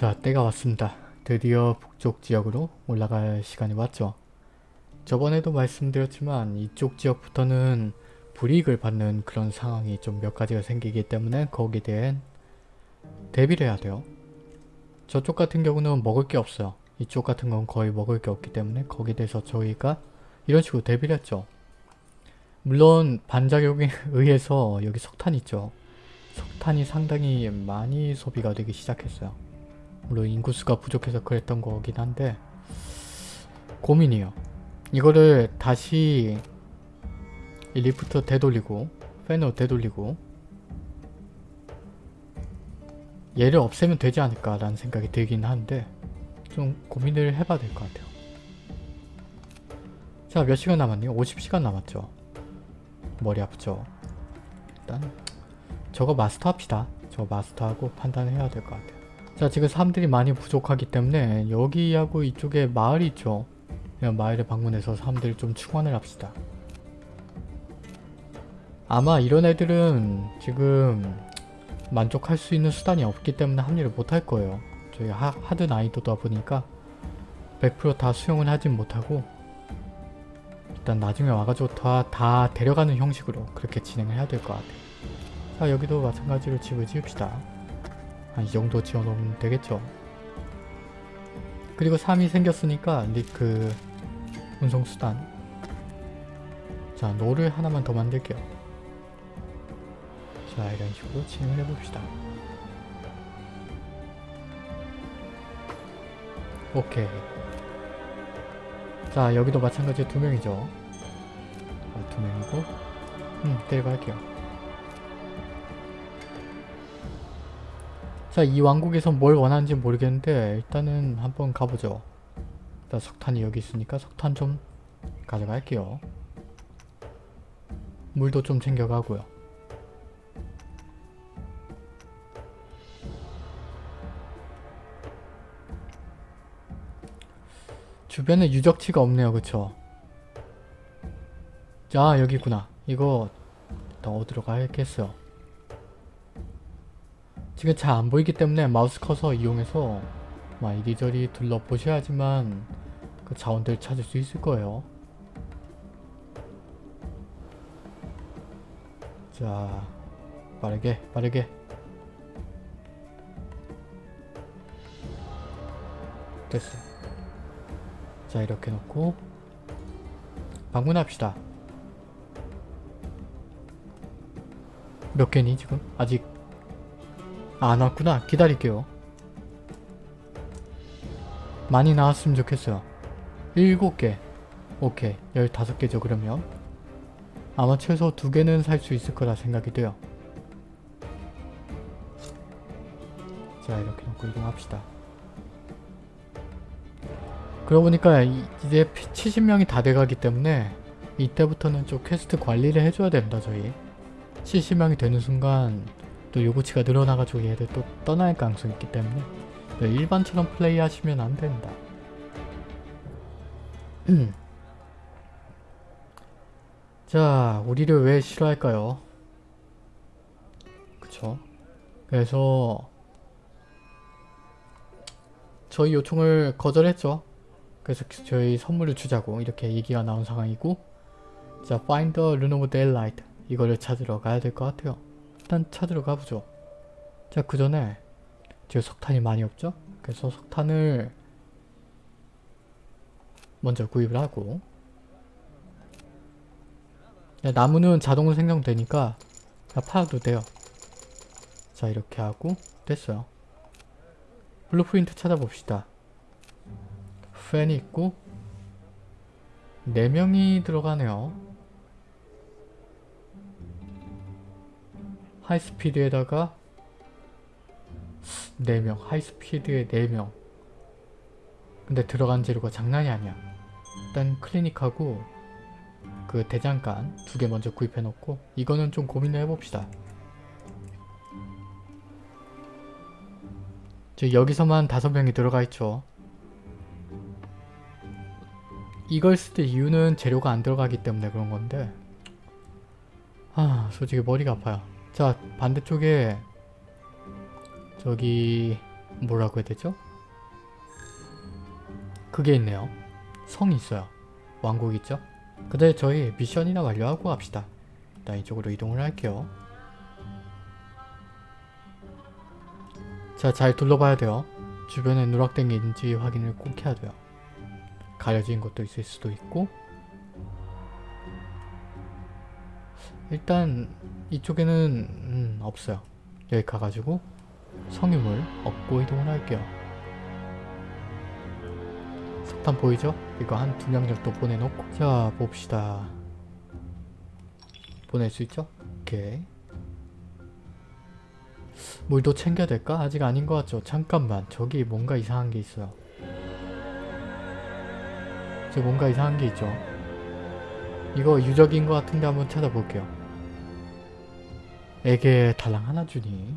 자 때가 왔습니다. 드디어 북쪽 지역으로 올라갈 시간이 왔죠. 저번에도 말씀드렸지만 이쪽 지역부터는 불이익을 받는 그런 상황이 좀 몇 가지가 생기기 때문에 거기에 대한 대비를 해야 돼요. 저쪽 같은 경우는 먹을 게 없어요. 이쪽 같은 건 거의 먹을 게 없기 때문에 거기에 대해서 저희가 이런 식으로 대비를 했죠. 물론 반작용에 의해서 여기 석탄 있죠. 석탄이 상당히 많이 소비가 되기 시작했어요. 물론 인구수가 부족해서 그랬던 거긴 한데 고민이에요. 이거를 다시 이 리프트 되돌리고 팬으로 되돌리고 얘를 없애면 되지 않을까 라는 생각이 들긴 하는데 좀 고민을 해봐야 될 것 같아요. 자 몇 시간 남았네요? 50시간 남았죠. 머리 아프죠. 일단 저거 마스터합시다. 저거 마스터하고 판단을 해야 될 것 같아요. 자 지금 사람들이 많이 부족하기 때문에 여기하고 이쪽에 마을이 있죠. 그냥 마을에 방문해서 사람들을 좀 충원을 합시다. 아마 이런 애들은 지금 만족할 수 있는 수단이 없기 때문에 합류를 못할 거예요. 저희 하, 하드 난이도다 보니까 100%다 수용을 하진 못하고 일단 나중에 와가지고 다, 다 데려가는 형식으로 그렇게 진행을 해야 될 것 같아요. 자 여기도 마찬가지로 집을 지읍시다. 한 이 정도 지어놓으면 되겠죠. 그리고 3이 생겼으니까 리크 운송수단 자 노를 하나만 더 만들게요. 자 이런 식으로 진행을 해봅시다. 오케이 자 여기도 마찬가지로 두 명이죠. 아, 두 명이고 음 데려갈게요. 자, 이 왕국에서 뭘 원하는지 모르겠는데 일단은 한번 가보죠. 일단 석탄이 여기 있으니까 석탄 좀 가져갈게요. 물도 좀 챙겨가고요. 주변에 유적지가 없네요. 그쵸? 자, 여기구나. 이거 일단 어디로 가야겠어요. 지금 잘 안 보이기 때문에 마우스 커서 이용해서 막 이리저리 둘러보셔야지만 그 자원들 찾을 수 있을 거예요. 자, 빠르게, 빠르게. 됐어. 자, 이렇게 놓고 방문합시다. 몇 개니 지금? 아직 아, 안 왔구나. 기다릴게요. 많이 나왔으면 좋겠어요. 7개. 오케이. 15개죠, 그러면. 아마 최소 2개는 살 수 있을 거라 생각이 돼요. 자, 이렇게 놓고 이동합시다. 그러고 보니까 이- 이제 70명이 다 돼가기 때문에 이때부터는 좀 퀘스트 관리를 해줘야 된다, 저희. 70명이 되는 순간 또 요구치가 늘어나가지고 얘들 또 떠날 가능성이 있기 때문에 일반처럼 플레이하시면 안 된다. 음. 자, 우리를 왜 싫어할까요? 그쵸? 그래서 저희 요청을 거절했죠. 그래서 저희 선물을 주자고 이렇게 얘기가 나온 상황이고 자, Find the of Daylight 이거를 찾으러 가야 될 것 같아요. 일단 찾으러 가보죠. 자, 그 전에 지금 석탄이 많이 없죠? 그래서 석탄을 먼저 구입을 하고 야, 나무는 자동으로 생성되니까 다 팔아도 돼요. 자, 이렇게 하고 됐어요. blueprint 찾아봅시다. 팬이 있고 4명이 들어가네요. high speed에다가 4명 high speed에 4명. 근데 들어간 재료가 장난이 아니야. 일단 클리닉하고 그 대장간 두 개 먼저 구입해 놓고 이거는 좀 고민을 해봅시다. 저 여기서만 다섯 명이 들어가 있죠. 이걸 쓸 때 이유는 재료가 안 들어가기 때문에 그런 건데. 아 솔직히 머리가 아파요 자 반대쪽에 저기 뭐라고 해야 되죠? 그게 있네요. 성이 있어요. 왕국 있죠? 근데 저희 미션이나 완료하고 합시다. 일단 이쪽으로 이동을 할게요. 자, 잘 둘러봐야 돼요. 주변에 누락된 게 있는지 확인을 꼭 해야 돼요. 가려진 것도 있을 수도 있고 일단 이쪽에는 음, 없어요. 여기 가가지고 성유물 얻고 이동을 할게요. 석탄 보이죠? 이거 한 두 명 정도 보내놓고 자 봅시다. 보낼 수 있죠? 오케이. 물도 챙겨야 될까? 아직 아닌 것 같죠? 잠깐만 저기 뭔가 이상한 게 있어요. 저 뭔가 이상한 게 있죠? 이거 유적인 것 같은데 한번 찾아볼게요. 에게 달랑 하나 주니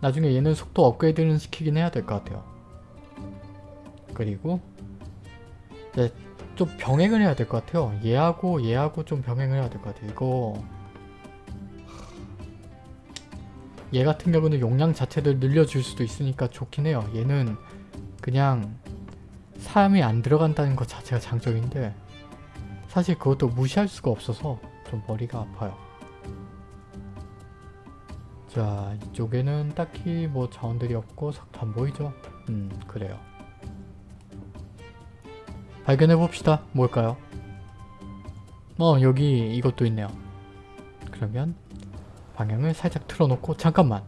나중에 얘는 속도 업그레이드는 시키긴 해야 될 것 같아요. 그리고 이제 좀 병행을 해야 될 것 같아요. 얘하고 얘하고 좀 병행을 해야 될 것 같아요. 이거 얘 같은 경우는 용량 자체를 늘려줄 수도 있으니까 좋긴 해요. 얘는 그냥 사람이 안 들어간다는 것 자체가 장점인데 사실 그것도 무시할 수가 없어서 좀 머리가 아파요. 자 이쪽에는 딱히 뭐 자원들이 없고 석탄 보이죠? 음 그래요. 발견해봅시다. 뭘까요? 어 여기 이것도 있네요. 그러면 방향을 살짝 틀어놓고 잠깐만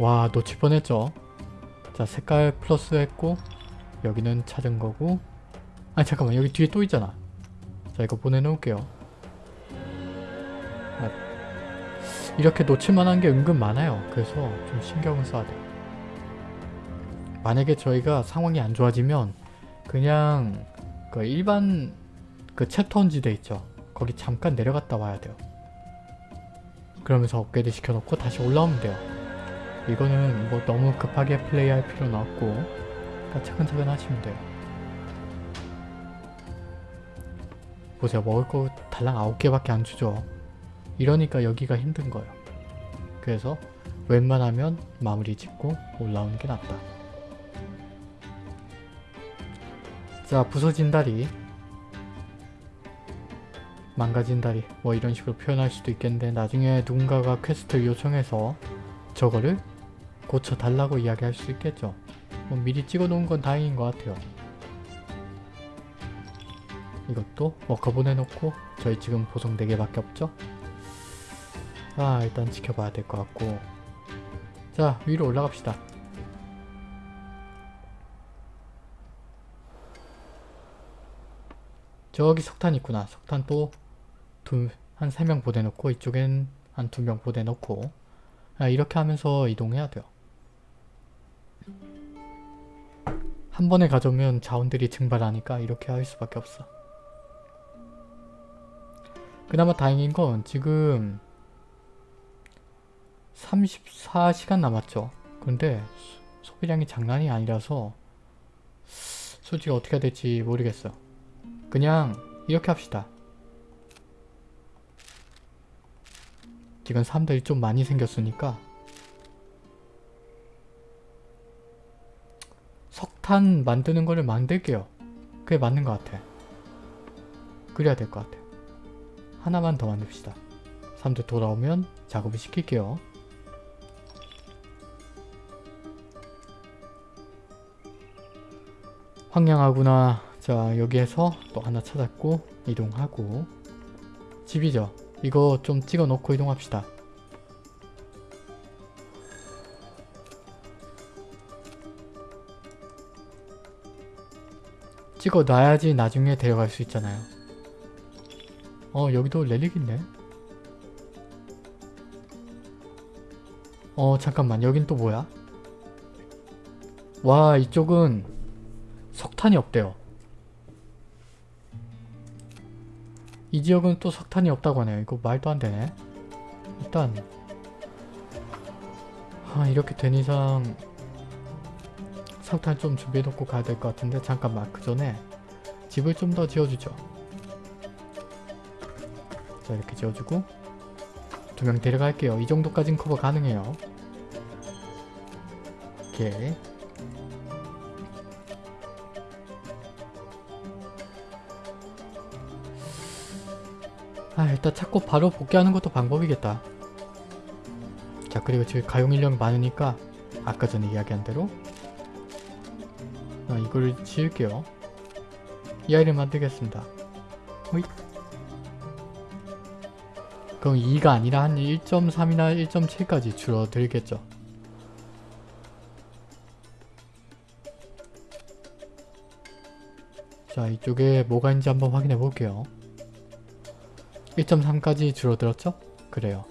와 놓칠 뻔했죠. 자 색깔 플러스 했고 여기는 찾은 거고 아 잠깐만 여기 뒤에 또 있잖아. 자 이거 보내놓을게요. 아, 이렇게 놓칠만한 게 은근 많아요. 그래서 좀 신경을 써야 돼요. 만약에 저희가 상황이 안 좋아지면 그냥 그 일반 그 챕터 지대 있죠. 거기 잠깐 내려갔다 와야 돼요. 그러면서 업그레이드 시켜놓고 다시 올라오면 돼요. 이거는 뭐 너무 급하게 플레이할 필요는 없고 차근차근 하시면 돼요. 보세요. 먹을 거 달랑 9개밖에 안 주죠. 이러니까 여기가 힘든 거예요. 그래서 웬만하면 마무리 짓고 올라오는 게 낫다. 자 부서진 다리 망가진 다리 뭐 이런 식으로 표현할 수도 있겠는데 나중에 누군가가 quest를 요청해서 저거를 고쳐달라고 이야기할 수 있겠죠. 뭐 미리 찍어놓은 건 다행인 것 같아요. 이것도 워커 보내놓고 저희 지금 보송 4개밖에 없죠? 아 일단 지켜봐야 될 것 같고 자 위로 올라갑시다. 저기 석탄 있구나. 석탄 또한 3명 보내놓고 이쪽엔 한 2명 보내놓고 아, 이렇게 하면서 이동해야 돼요. 한 번에 가져오면 자원들이 증발하니까 이렇게 할 수밖에 없어. 그나마 다행인 건 지금 34시간 남았죠. 근데 소비량이 장난이 아니라서 솔직히 어떻게 해야 될지 모르겠어요. 그냥 이렇게 합시다. 지금 사람들이 좀 많이 생겼으니까 석탄 만드는 거를 만들게요. 그게 맞는 것 같아. 그래야 될 것 같아. 하나만 더 만듭시다. 사람들 돌아오면 작업을 시킬게요. 황량하구나. 자 여기에서 또 하나 찾았고 이동하고 집이죠. 이거 좀 찍어 놓고 이동합시다. 찍어 놔야지 나중에 데려갈 수 있잖아요. 어 여기도 렐릭 있네. 어 잠깐만 여긴 또 뭐야? 와 이쪽은 석탄이 없대요. 이 지역은 또 석탄이 없다고 하네요. 이거 말도 안 되네. 일단 아, 이렇게 된 이상 석탄 좀 준비해놓고 가야 될 것 같은데 잠깐만 그 전에 집을 좀 더 지어주죠. 자 이렇게 지어주고 두 명 데려갈게요. 이 정도까진 커버 가능해요. 오케이. 아 일단 찾고 바로 복귀하는 것도 방법이겠다. 자 그리고 지금 가용 인력이 많으니까 아까 전에 이야기한 대로 아, 이거를 지을게요. 이 아이를 만들겠습니다. 호잇. 그럼 2가 아니라 한 1.3이나 1.7까지 줄어들겠죠. 자 이쪽에 뭐가 있는지 한번 확인해 볼게요. 1.3까지 줄어들었죠? 그래요.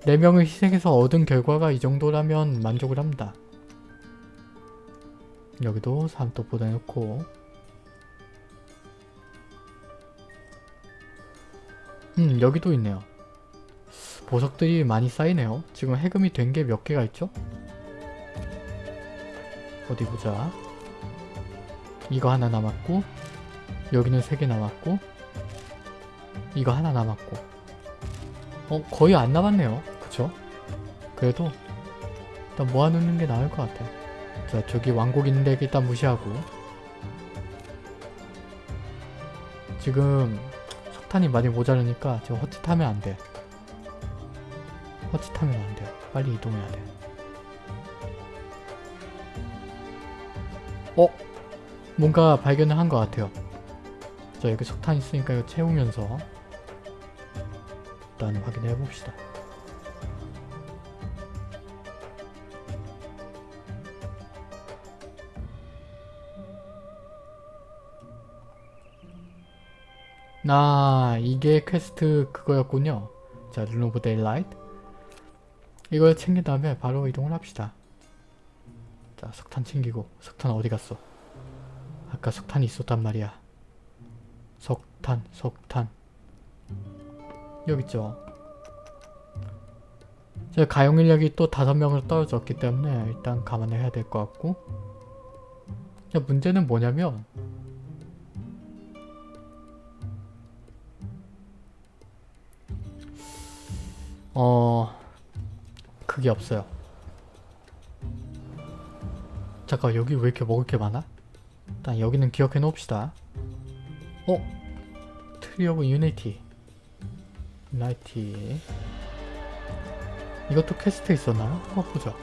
4명을 희생해서 얻은 결과가 이 정도라면 만족을 합니다. 여기도 3도 보내놓고 음 여기도 있네요. 보석들이 많이 쌓이네요. 지금 해금이 된 게 몇 개가 있죠? 어디 보자. 이거 하나 남았고 여기는 3개 남았고 이거 하나 남았고 어 거의 안 남았네요 그쵸? 그래도 일단 모아놓는 게 나을 것 같아요 자 저기 왕국 있는데 일단 무시하고 지금 석탄이 많이 모자르니까 지금 헛짓하면 안돼 헛짓하면 안 돼요 빨리 이동해야 돼 어? 뭔가 발견을 한 것 같아요 자 여기 석탄 있으니까 이거 채우면서 일단 확인해 봅시다. 아 이게 퀘스트 그거였군요. 자 르노브 Daylight 이걸 챙긴 다음에 바로 이동을 합시다. 자 석탄 챙기고 석탄 어디 갔어? 아까 석탄이 있었단 말이야. 석탄 석탄 여기 있죠. 제 가용 인력이 또 다섯 명으로 떨어졌기 때문에 일단 감안해야 될 것 같고 자, 문제는 뭐냐면 어... 그게 없어요. 잠깐 여기 왜 이렇게 먹을 게 많아? 일단 여기는 기억해 놓읍시다. 어? Tree of Unity 나이티 이것도 퀘스트 있었나요? 한번 보자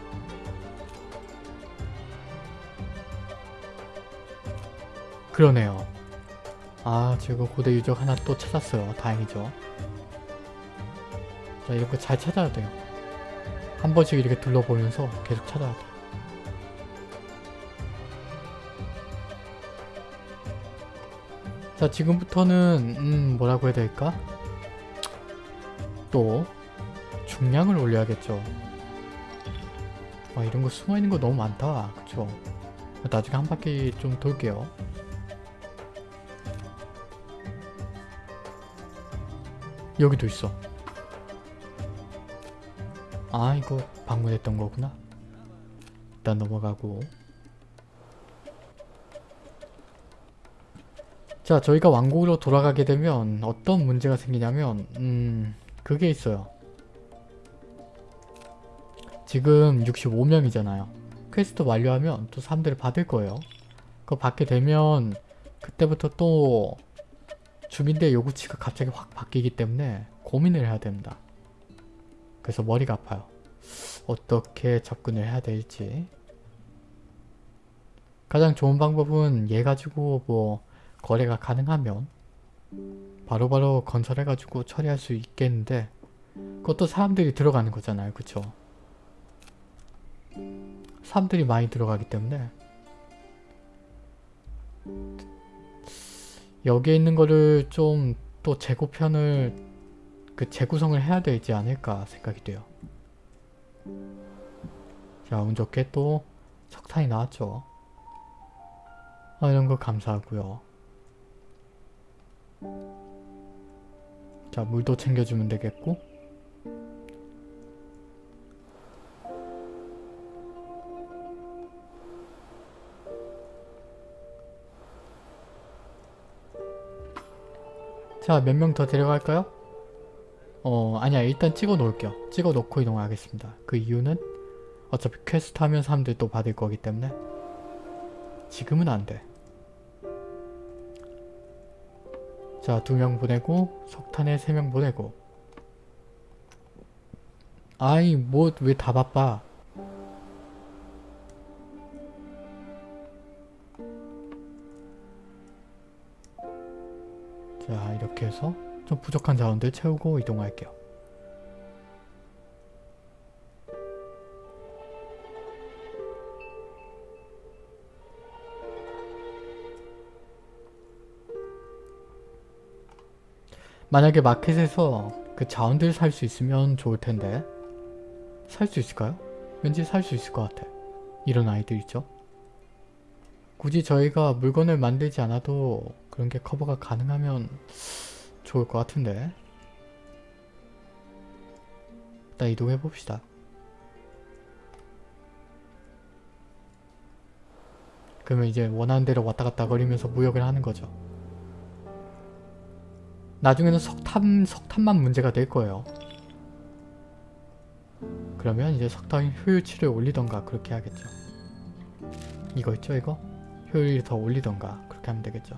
그러네요 아 지금 고대 유적 하나 또 찾았어요 다행이죠 자 이런 거잘 찾아야 돼요 한 번씩 이렇게 둘러보면서 계속 찾아야 돼요 자 지금부터는 음 뭐라고 해야 될까? 또 중량을 올려야겠죠. 와 이런 거 숨어있는 거 너무 많다. 그쵸? 나중에 한 바퀴 좀 돌게요. 여기도 있어. 아 이거 방문했던 거구나. 일단 넘어가고 자 저희가 왕국으로 돌아가게 되면 어떤 문제가 생기냐면 음 그게 있어요. 지금 65명이잖아요. 퀘스트 완료하면 또 사람들을 받을 거예요. 그거 받게 되면 그때부터 또 주민대 요구치가 갑자기 확 바뀌기 때문에 고민을 해야 됩니다. 그래서 머리가 아파요. 어떻게 접근을 해야 될지. 가장 좋은 방법은 얘 가지고 뭐 거래가 가능하면 바로바로 바로 건설해가지고 처리할 수 있겠는데 그것도 사람들이 들어가는 거잖아요. 그쵸? 사람들이 많이 들어가기 때문에 여기에 있는 거를 좀 또 재고편을 그 재구성을 해야 되지 않을까 생각이 돼요. 자, 운 좋게 또 석탄이 나왔죠. 아, 이런 거 감사하고요. 자 물도 챙겨주면 되겠고 자 몇 명 더 데려갈까요? 어 아니야 일단 찍어 놓을게요. 찍어 놓고 이동하겠습니다. 그 이유는 어차피 퀘스트 하면 사람들이 또 받을 거기 때문에 지금은 안 돼. 자, 두 명 보내고 석탄에 세 명 보내고 아이 뭐 왜 다 바빠 자 이렇게 해서 좀 부족한 자원들 채우고 이동할게요 만약에 마켓에서 그 자원들 살 수 있으면 좋을 텐데 살 수 있을까요? 왠지 살 수 있을 것 같아. 이런 아이들 있죠? 굳이 저희가 물건을 만들지 않아도 그런 게 커버가 가능하면 좋을 것 같은데 일단 이동해 봅시다. 그러면 이제 원하는 대로 왔다 갔다 거리면서 무역을 하는 거죠. 나중에는 석탄, 석탄만 문제가 될 거예요. 그러면 이제 석탄 효율치를 올리던가 그렇게 하겠죠. 이거 있죠 이거? 효율을 더 올리던가 그렇게 하면 되겠죠.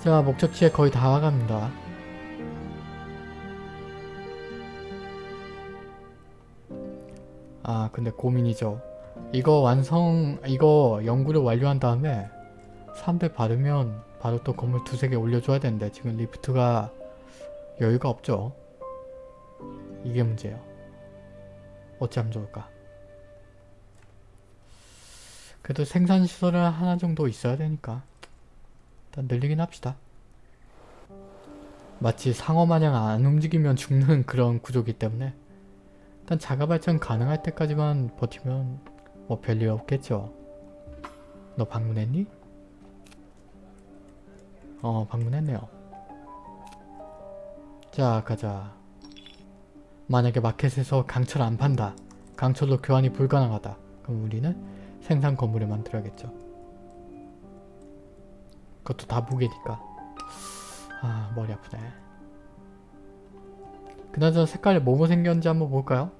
자 목적지에 거의 다 와갑니다. 아 근데 고민이죠. 이거 완성 이거 연구를 완료한 다음에 사람들 받으면 바로 또 건물 두세 개 올려줘야 되는데 지금 리프트가 여유가 없죠. 이게 문제예요. 어찌하면 좋을까? 그래도 생산시설은 하나 정도 있어야 되니까 일단 늘리긴 합시다. 마치 상어 마냥 안 움직이면 죽는 그런 구조기 때문에 일단 자가 발전 가능할 때까지만 버티면 뭐 별일 없겠죠. 너 방문했니? 어 방문했네요. 자 가자. 만약에 마켓에서 강철 안 판다. 강철로 교환이 불가능하다. 그럼 우리는 생산 건물을 만들어야겠죠. 그것도 다 무게니까. 아 머리 아프네. 그나저나 색깔이 뭐뭐 생겼는지 한번 볼까요?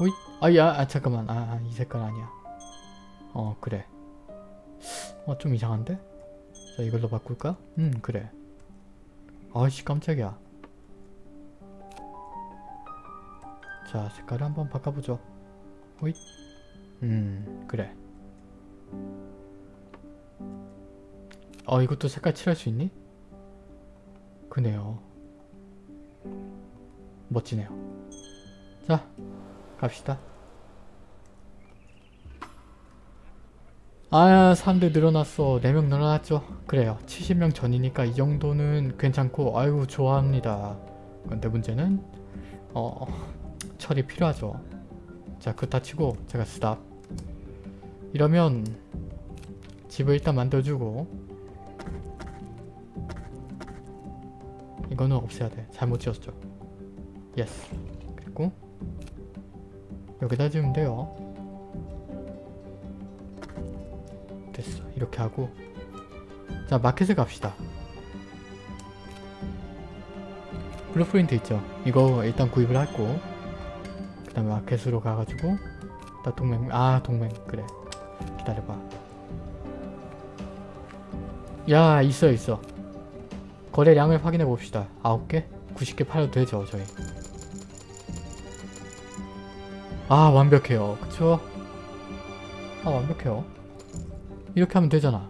오이? 아야 아, 잠깐만 아 이 색깔 아니야 어 그래 어 좀 이상한데? 자 이걸로 바꿀까? 음 그래 아이씨 깜짝이야 자 색깔을 한번 바꿔보죠 오이? 음 그래 어 이것도 색깔 칠할 수 있니? 그네요 멋지네요 자 갑시다. 아 사람들 늘어났어. 4명 늘어났죠? 그래요. 70명 전이니까 이 정도는 괜찮고 아유 좋아합니다. 근데 문제는 어 철이 필요하죠. 자 그거 치고 제가 스탑. 이러면 집을 일단 만들어주고 이거는 없애야 돼. 잘못 지었죠. Yes. 그리고 여기다 지으면 돼요. 됐어. 이렇게 하고 자 마켓에 갑시다. Blueprint 있죠? 이거 일단 구입을 하고 그 다음에 마켓으로 가가지고 나 동맹 아 동맹 그래 기다려봐 야 있어 있어. 거래량을 확인해 봅시다. 9개? 90개 팔아도 되죠 저희. 아 완벽해요. 그쵸? 아 완벽해요. 이렇게 하면 되잖아.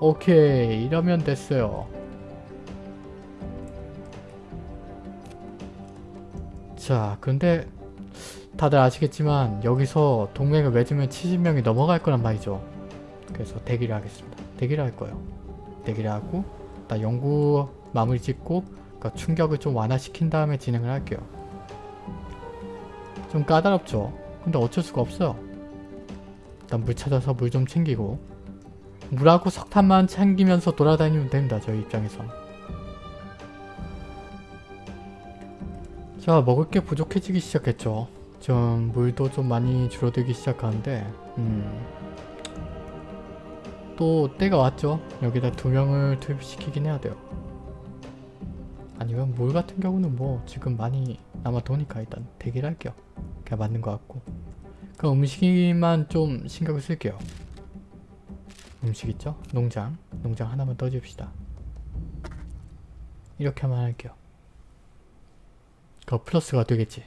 오케이. 이러면 됐어요. 자 근데 다들 아시겠지만 여기서 동맹을 맺으면 70명이 넘어갈 거란 말이죠 그래서 대기를 하겠습니다. 대기를 할 거예요. 대기를 하고 나 연구 마무리 짓고 그러니까 충격을 좀 완화시킨 다음에 진행을 할게요. 좀 까다롭죠? 근데 어쩔 수가 없어요. 일단 물 찾아서 물 좀 챙기고 물하고 석탄만 챙기면서 돌아다니면 됩니다 저희 입장에선 자 먹을 게 부족해지기 시작했죠. 좀 물도 좀 많이 줄어들기 시작하는데 음. 또 때가 왔죠. 여기다 두 명을 투입시키긴 해야 돼요. 아니면 물 같은 경우는 뭐 지금 많이 남아 도니까 일단 대기를 할게요. 그냥 맞는 것 같고 그럼 음식만 좀 신경을 쓸게요. 음식 있죠? 농장. 농장 하나만 떠줍시다. 이렇게만 할게요. 그 플러스가 되겠지.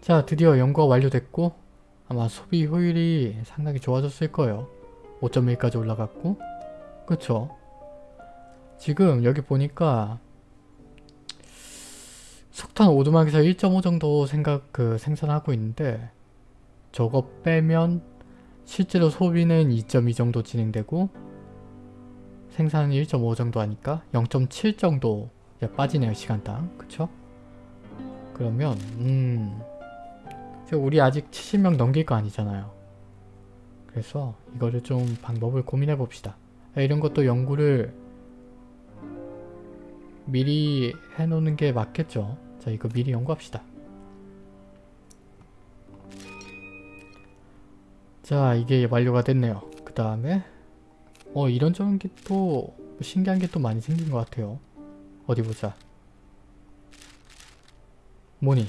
자 드디어 연구가 완료됐고 아마 소비 효율이 상당히 좋아졌을 거예요. 5.1까지 올라갔고 그쵸? 지금 여기 보니까 석탄 오두막에서 1.5 정도 생각 그 생산하고 있는데 저거 빼면 실제로 소비는 2.2 정도 진행되고 생산은 1.5 정도 하니까 0.7 정도 빠지네요 시간당 그쵸? 그러면 음 우리 아직 70명 넘길 거 아니잖아요. 그래서 이거를 좀 방법을 고민해 봅시다. 이런 것도 연구를 미리 해놓는 게 맞겠죠? 자 이거 미리 연구합시다. 자 이게 완료가 됐네요. 그 다음에 어 이런저런 게 또 신기한 게 또 많이 생긴 것 같아요. 어디 보자. 뭐니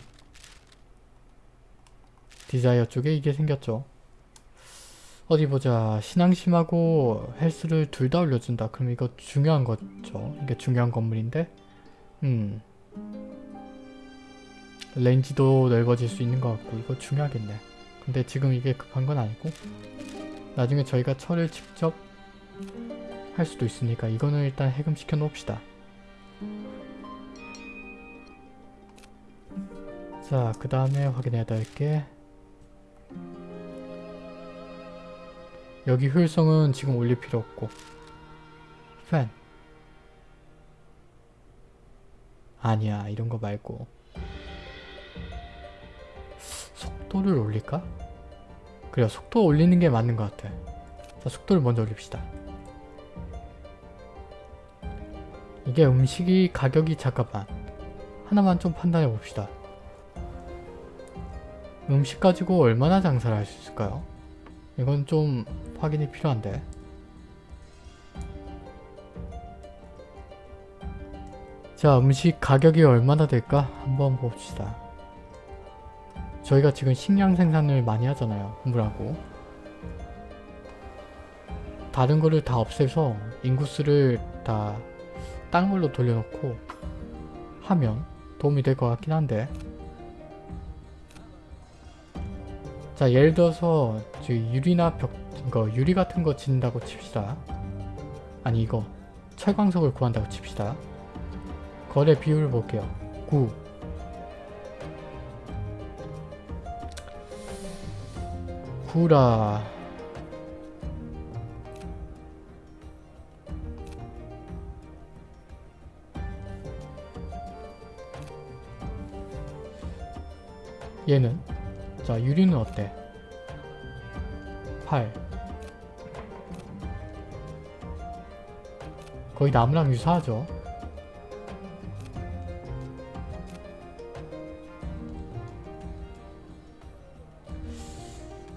desire 쪽에 이게 생겼죠. 어디 보자. 신앙심하고 health를 둘 다 올려준다. 그럼 이거 중요한 거죠. 이게 중요한 건물인데. 음. 렌지도 넓어질 수 있는 것 같고 이거 중요하겠네. 근데 지금 이게 급한 건 아니고 나중에 저희가 철을 직접 할 수도 있으니까 이거는 일단 해금시켜 놓읍시다. 자 그 다음에 확인해야 될 게 여기 효율성은 지금 올릴 필요 없고. 팬. 아니야 이런 거 말고. 속도를 올릴까? 그래 속도 올리는 게 맞는 것 같아. 자 속도를 먼저 올립시다. 이게 음식이 가격이 잠깐만. 하나만 좀 판단해 봅시다. 음식 가지고 얼마나 장사를 할 수 있을까요? 이건 좀 확인이 필요한데. 자 음식 가격이 얼마나 될까 한번 봅시다. 저희가 지금 식량 생산을 많이 하잖아요 물하고. 다른 거를 다 없애서 인구수를 다딴 걸로 돌려놓고 하면 도움이 될 것 같긴 한데. 자 예를 들어서 유리나 벽 이거 유리 같은 거 짓는다고 칩시다. 아니 이거 철광석을 구한다고 칩시다. 거래 비율을 볼게요. 9 9라. 얘는? 자 유리는 어때? 8 거의 나무랑 유사하죠?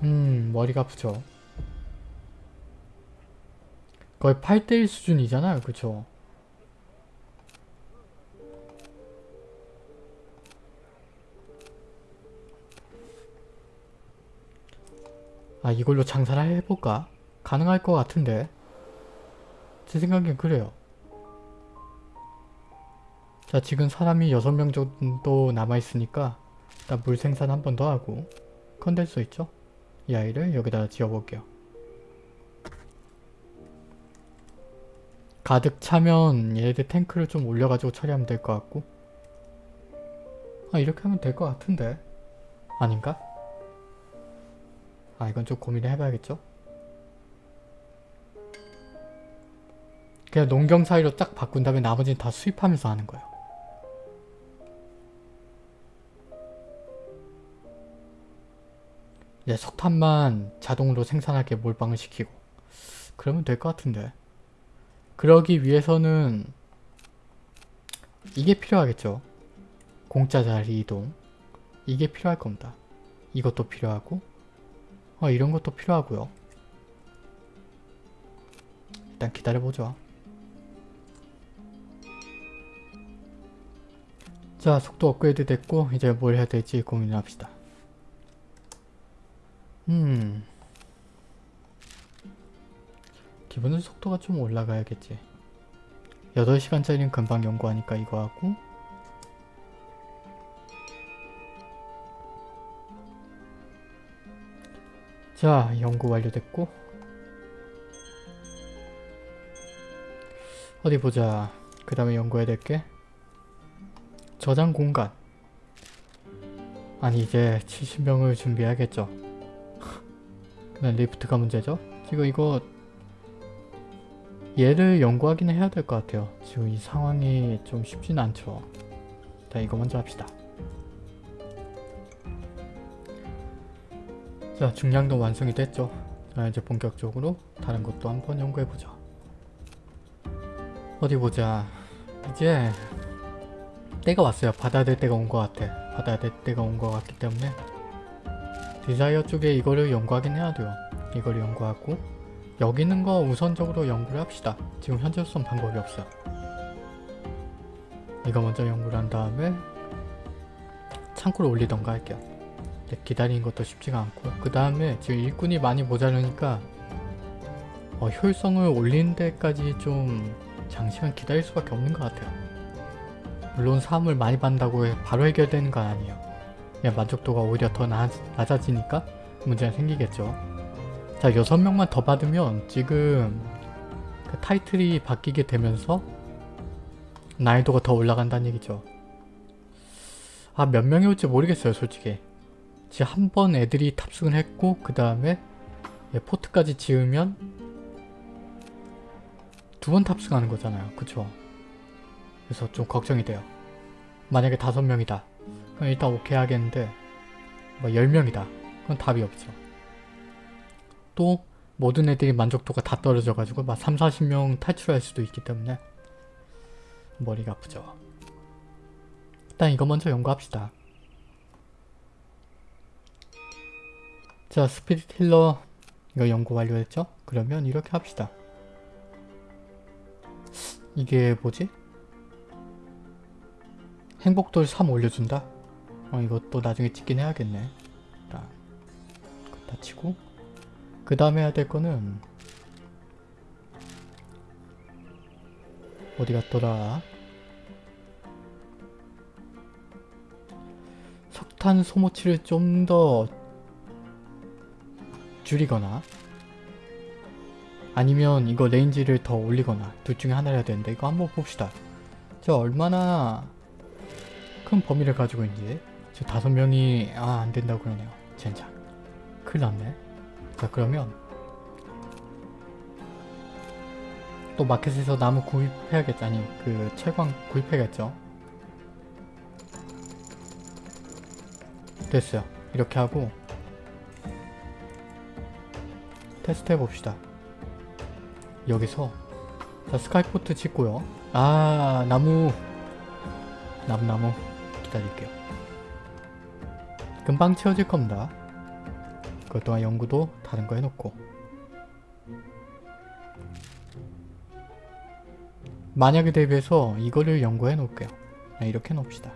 음 머리가 아프죠 거의 8대1 수준이잖아요 그쵸 아 이걸로 장사를 해볼까? 가능할 것 같은데 제 생각엔 그래요 자 지금 사람이 6명 정도 남아있으니까 일단 물 생산 한 번 더 하고 컨덴서 있죠? 이 아이를 여기다 지어볼게요 가득 차면 얘네들 탱크를 좀 올려가지고 처리하면 될 것 같고 아 이렇게 하면 될 것 같은데 아닌가? 아 이건 좀 고민을 해봐야겠죠? 그냥 농경 사이로 딱 바꾼 다음에 나머지는 다 수입하면서 하는 거예요. 이제 석탄만 자동으로 생산하게 몰빵을 시키고 그러면 될 것 같은데 그러기 위해서는 이게 필요하겠죠. 공짜 자리 이동. 이게 필요할 겁니다. 이것도 필요하고 어 이런 것도 필요하고요. 일단 기다려보죠. 자 속도 업그레이드 됐고 이제 뭘 해야 될지 고민을 합시다. 음. 기본은 속도가 좀 올라가야겠지. 8시간짜리는 금방 연구하니까 이거 하고. 자 연구 완료됐고. 어디 보자. 그 다음에 연구해야 될 게 저장 공간. 아니 이제 70명을 준비해야겠죠. 그다음 리프트가 문제죠? 지금 이거 얘를 연구하긴 해야 될 것 같아요. 지금 이 상황이 좀 쉽진 않죠. 자 이거 먼저 합시다. 자 중량도 완성이 됐죠? 자 이제 본격적으로 다른 것도 한번 연구해보죠. 어디 보자. 이제 때가 왔어요. 받아야 될 때가 온 것 같아. 받아야 될 때가 온 것 같기 때문에. desire 쪽에 이거를 연구하긴 해야 돼요. 이걸 연구하고 여기 있는 거 우선적으로 연구를 합시다. 지금 현재로선 방법이 없어 이거 먼저 연구를 한 다음에 창고를 올리던가 할게요. 기다리는 것도 쉽지가 않고. 그 다음에 지금 일꾼이 많이 모자르니까 어, 효율성을 올리는 데까지 좀 장시간 기다릴 수밖에 없는 것 같아요. 물론 사람을 많이 받는다고 해 바로 해결되는 건 아니에요. 만족도가 오히려 더 나, 낮아지니까 문제가 생기겠죠. 자 6명만 더 받으면 지금 그 타이틀이 바뀌게 되면서 난이도가 더 올라간다는 얘기죠. 아 몇 명이 올지 모르겠어요 솔직히. 지금 한 번 애들이 탑승을 했고 그 다음에 포트까지 지으면 두 번 탑승하는 거잖아요. 그쵸? 그래서 좀 걱정이 돼요. 만약에 다섯 명이다. 그럼 일단 오케이 하겠는데 뭐 10명이다. 그건 답이 없죠. 또 모든 애들이 만족도가 다 떨어져가지고 막 3, 40명 탈출할 수도 있기 때문에 머리가 아프죠. 일단 이거 먼저 연구합시다. 자 스피릿 힐러 이거 연구 완료했죠? 그러면 이렇게 합시다. 이게 뭐지? 행복돌 3 올려준다? 어 이것도 나중에 찍긴 해야겠네. 자, 다 치고 그 다음에 해야 될 거는 어디 갔더라? 석탄 소모치를 좀 더 줄이거나 아니면 이거 range를 더 올리거나 둘 중에 하나를 해야 되는데 이거 한번 봅시다. 저 얼마나 큰 범위를 가지고 있는지 저 다섯 명이 아 안된다고 그러네요. 젠장. 큰일 났네. 자 그러면 또 마켓에서 나무 구입해야겠지 아니 그 철광 구입해야겠죠. 됐어요. 이렇게 하고 테스트 해봅시다. 여기서 자 스카이포트 짓고요. 아 나무 나무나무 기다릴게요. 금방 채워질 겁니다. 그것 동안 연구도 다른 거 해놓고 만약에 대비해서 이거를 연구해 놓을게요. 네, 이렇게 놓읍시다.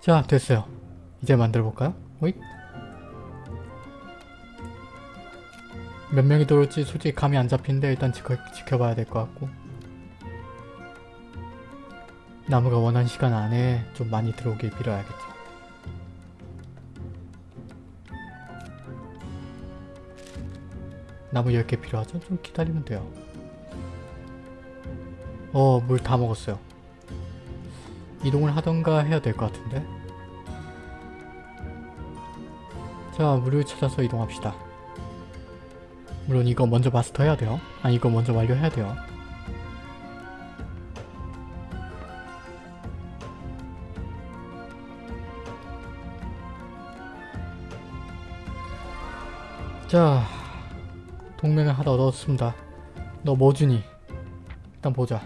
자 됐어요. 이제 만들어 볼까요? 오잇. 몇 명이 들어올지 솔직히 감이 안 잡히는데 일단 지켜, 지켜봐야 될 것 같고 나무가 원하는 시간 안에 좀 많이 들어오길 빌어야겠죠. 나무 10개 필요하죠? 좀 기다리면 돼요. 어, 물 다 먹었어요. 이동을 하던가 해야 될 것 같은데? 자, 물을 찾아서 이동합시다. 물론 이거 먼저 마스터 해야 돼요. 아, 이거 먼저 완료해야 돼요. 자, 동맹을 하나 얻었습니다. 너 뭐 주니? 일단 보자.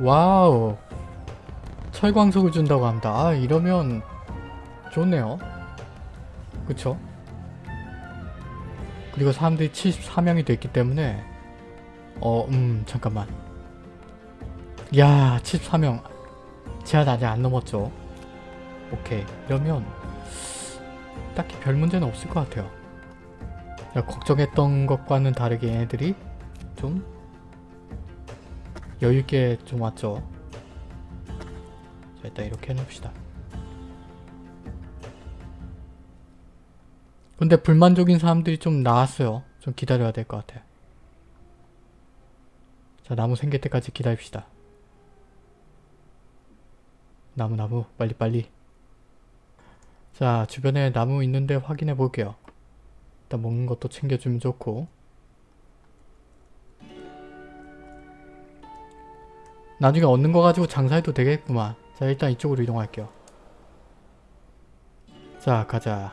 와우. 철광석을 준다고 합니다. 아 이러면 좋네요. 그쵸? 그리고 사람들이 74명이 됐기 때문에 어, 음, 잠깐만. 야, 74명. 제한 아직 안 넘었죠? 오케이. 이러면 딱히 별 문제는 없을 것 같아요. 야, 걱정했던 것과는 다르게 얘네들이 좀 여유있게 좀 왔죠. 자, 일단 이렇게 해놓읍시다. 근데 불만족인 사람들이 좀 나왔어요. 좀 기다려야 될 것 같아. 자, 나무 생길 때까지 기다립시다. 나무, 나무, 빨리, 빨리. 자, 주변에 나무 있는데 확인해 볼게요. 일단 먹는 것도 챙겨주면 좋고. 나중에 얻는 거 가지고 장사해도 되겠구만. 자, 일단 이쪽으로 이동할게요. 자, 가자.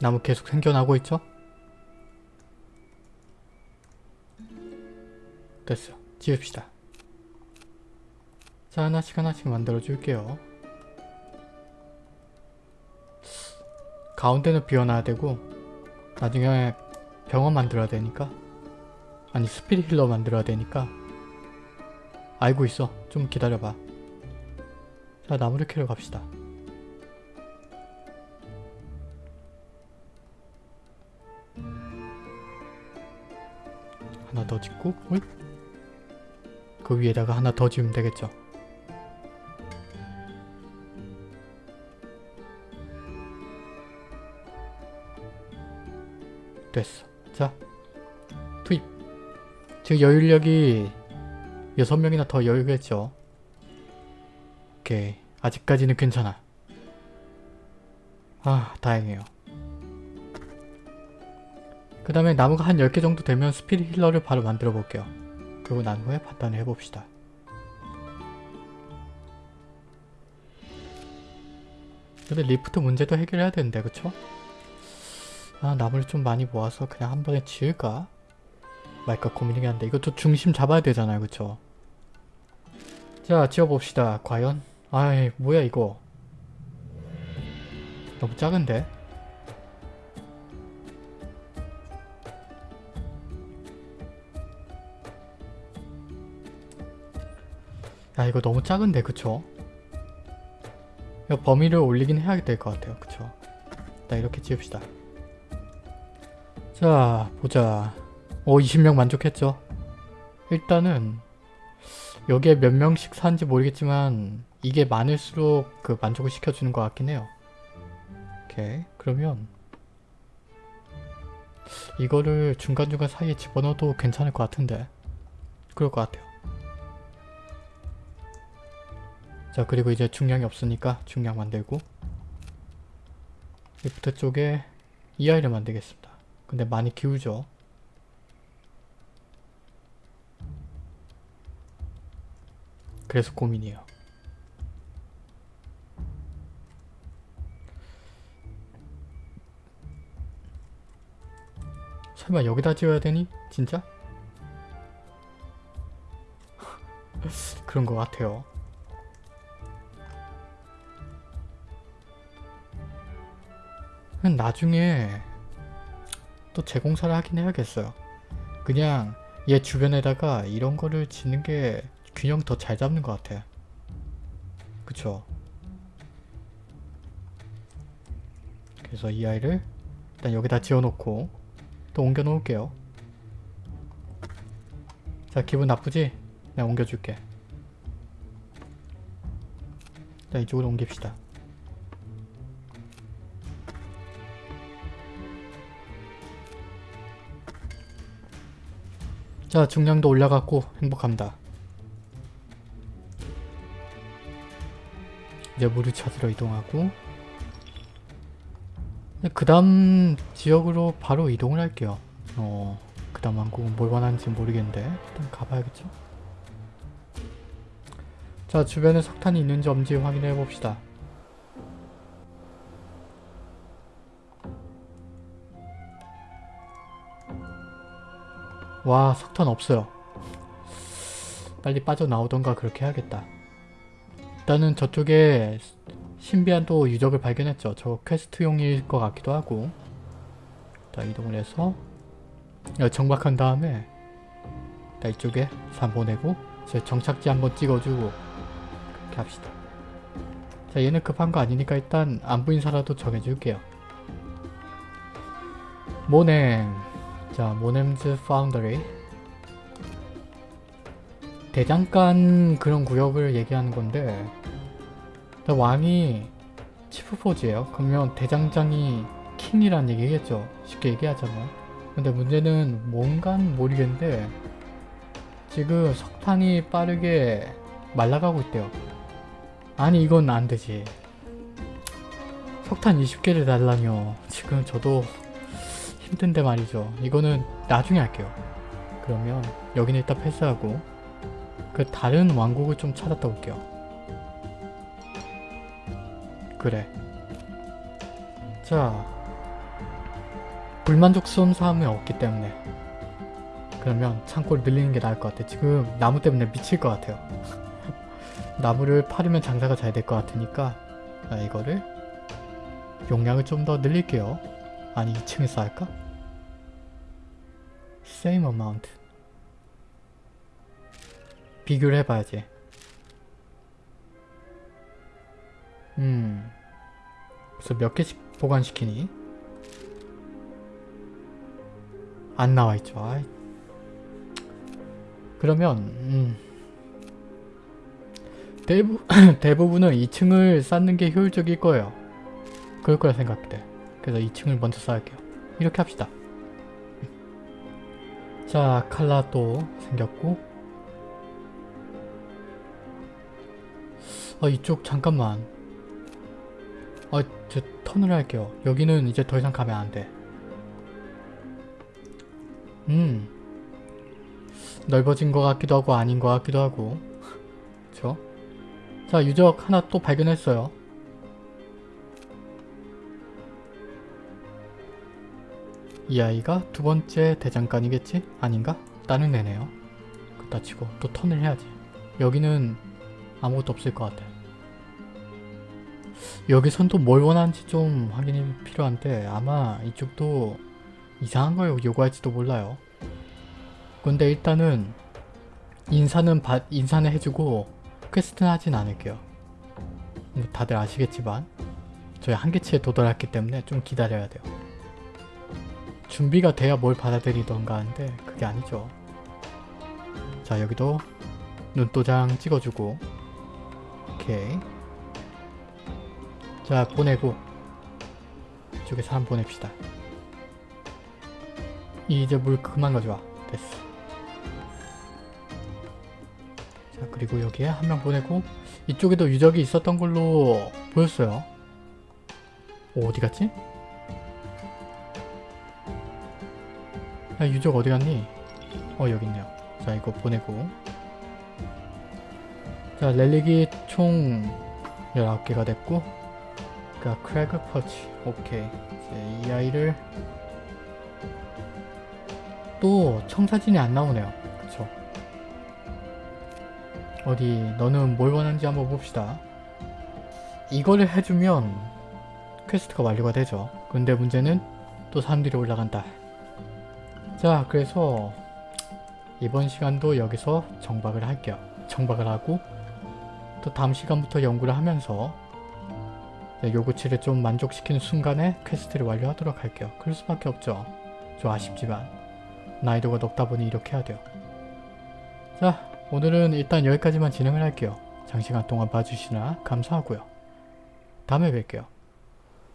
나무 계속 생겨나고 있죠? 됐어. 지읍시다. 자, 하나씩 하나씩 만들어 줄게요. 가운데는 비워놔야 되고 나중에 병원 만들어야 되니까 아니 스피릿 힐러 만들어야 되니까 알고 있어. 좀 기다려봐. 자, 나무를 캐러 갑시다. 하나 더 짓고? 그 위에다가 하나 더 지으면 되겠죠. 됐어. 자, 투입. 지금 여유력이 6명이나 더 여유겠죠. 오케이. 아직까지는 괜찮아. 아, 다행이에요. 그 다음에 나무가 한 10개 정도 되면 spirit healer를 바로 만들어 볼게요. 그리고 난 후에 판단을 해봅시다. 근데 리프트 문제도 해결해야 되는데 그쵸? 아 나무를 좀 많이 모아서 그냥 한 번에 지을까? 말까 고민이긴 한데 이것도 중심 잡아야 되잖아요 그쵸? 자 지어봅시다 과연? 아이 뭐야 이거 너무 작은데? 야 이거 너무 작은데 그쵸? 범위를 올리긴 해야 될 것 같아요 그쵸? 일단 이렇게 지읍시다 자 보자. 오 20명 만족했죠? 일단은 여기에 몇 명씩 사는지 모르겠지만 이게 많을수록 그 만족을 시켜주는 것 같긴 해요. 오케이 그러면 이거를 중간중간 사이에 집어넣어도 괜찮을 것 같은데 그럴 것 같아요. 자 그리고 이제 중량이 없으니까 중량 만들고 리프트 쪽에 이 아이를 만들겠습니다 근데 많이 기울죠 그래서 고민이에요 설마 여기다 지어야 되니? 진짜? 그런 것 같아요 나중에 또 재공사를 하긴 해야겠어요. 그냥 얘 주변에다가 이런 거를 짓는 게 균형 더 잘 잡는 것 같아. 그쵸? 그래서 이 아이를 일단 여기다 지어놓고 또 옮겨 놓을게요. 자 기분 나쁘지? 내가 옮겨줄게. 자 이쪽으로 옮깁시다. 자 중량도 올라갔고 행복합니다. 이제 물을 찾으러 이동하고 그 다음 지역으로 바로 이동을 할게요. 어, 그 다음 왕국은 뭘 원하는지 모르겠는데 일단 가봐야겠죠? 자 주변에 석탄이 있는지 없는지 확인해 봅시다. 와 석탄 없어요. 빨리 빠져나오던가 그렇게 해야겠다. 일단은 저쪽에 신비한 또 유적을 발견했죠. 저 퀘스트용일 것 같기도 하고 자 이동을 해서 여기 정박한 다음에 자 이쪽에 산 보내고 제 정착지 한번 찍어주고 그렇게 합시다. 자 얘는 급한 거 아니니까 일단 안부 인사라도 정해줄게요. 모넴 자 모넴즈 파운더리 대장간 그런 구역을 얘기하는 건데 왕이 치프포즈예요. 그러면 대장장이 킹이란 얘기겠죠. 쉽게 얘기하자면. 근데 문제는 뭔간 모르겠는데 지금 석탄이 빠르게 말라가고 있대요. 아니 이건 안되지. 석탄 20개를 달라뇨. 지금 저도 힘든데 말이죠. 이거는 나중에 할게요. 그러면 여기는 일단 패스하고 그 다른 왕국을 좀 찾았다 올게요. 그래. 자, 불만족스러운 사람이 없기 때문에 그러면 창고를 늘리는 게 나을 것 같아. 지금 나무 때문에 미칠 것 같아요. 나무를 파르면 장사가 잘 될 것 같으니까 자, 이거를 용량을 좀 더 늘릴게요. 아니 2층에서 할까? Same amount 비교를 해봐야지. 음. 그래서 몇 개씩 보관시키니? 안 나와있죠. 아이. 그러면 음. 대부, 대부분은 2층을 쌓는 게 효율적일 거예요. 그럴 거라 생각돼. 그래서 2층을 먼저 쌓을게요. 이렇게 합시다. 자, 칼라 또 생겼고. 아 이쪽 잠깐만. 아저 턴을 할게요. 여기는 이제 더 이상 가면 안 돼. 음. 넓어진 것 같기도 하고 아닌 것 같기도 하고. 그쵸? 자 유적 하나 또 발견했어요 이 아이가 두 번째 대장간이겠지? 아닌가? 다른 애네요 그렇다 치고 또 턴을 해야지 여기는 아무것도 없을 것 같아. 여기선 또 뭘 원하는지 좀 확인이 필요한데 아마 이쪽도 이상한 걸 요구할지도 몰라요. 근데 일단은 인사는 받, 인사는 해주고 quest는 하진 않을게요. 뭐 다들 아시겠지만 저희 한계치에 도달했기 때문에 좀 기다려야 돼요. 준비가 돼야 뭘 받아들이던가 하는데 그게 아니죠. 자 여기도 눈도장 찍어주고 오케이. 자 보내고. 이쪽에 사람 보냅시다. 이제 물 그만 가져와. 됐어. 자 그리고 여기에 한 명 보내고 이쪽에도 유적이 있었던 걸로 보였어요. 오, 어디 갔지? 야 유적 어디 갔니? 어 여기 있네요. 자 이거 보내고. 자 렐릭이 총 19개가 됐고 그니까 크래그 퍼치. 오케이. 이제 이 아이를 또 청사진이 안 나오네요. 그쵸? 어디 너는 뭘 원하는지 한번 봅시다. 이거를 해주면 quest가 완료가 되죠. 근데 문제는 또 사람들이 올라간다 자 그래서 이번 시간도 여기서 정박을 할게요 정박을 하고 또 다음 시간부터 연구를 하면서 요구치를 좀 만족시키는 순간에 quest를 완료하도록 할게요. 그럴 수밖에 없죠. 좀 아쉽지만 난이도가 높다 보니 이렇게 해야 돼요. 자 오늘은 일단 여기까지만 진행을 할게요. 장시간 동안 봐주시나 감사하고요. 다음에 뵐게요.